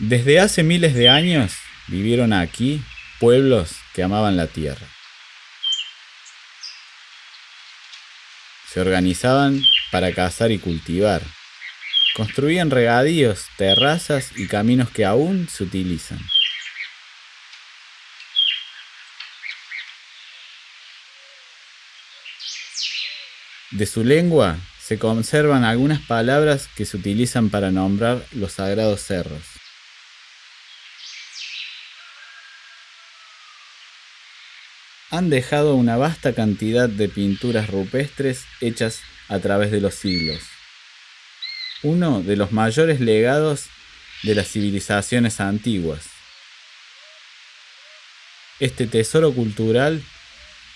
Desde hace miles de años vivieron aquí pueblos que amaban la tierra. Se organizaban para cazar y cultivar. Construían regadíos, terrazas y caminos que aún se utilizan. De su lengua se conservan algunas palabras que se utilizan para nombrar los sagrados cerros. Han dejado una vasta cantidad de pinturas rupestres hechas a través de los siglos. Uno de los mayores legados de las civilizaciones antiguas. Este tesoro cultural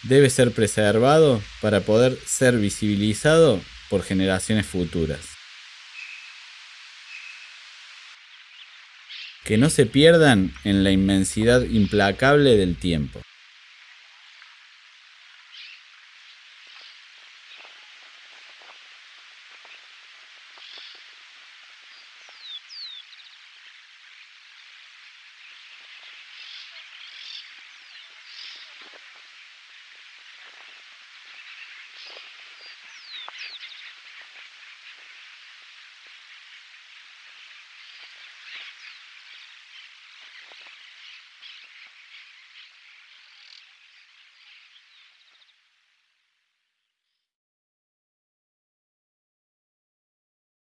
debe ser preservado para poder ser visibilizado por generaciones futuras. Que no se pierdan en la inmensidad implacable del tiempo.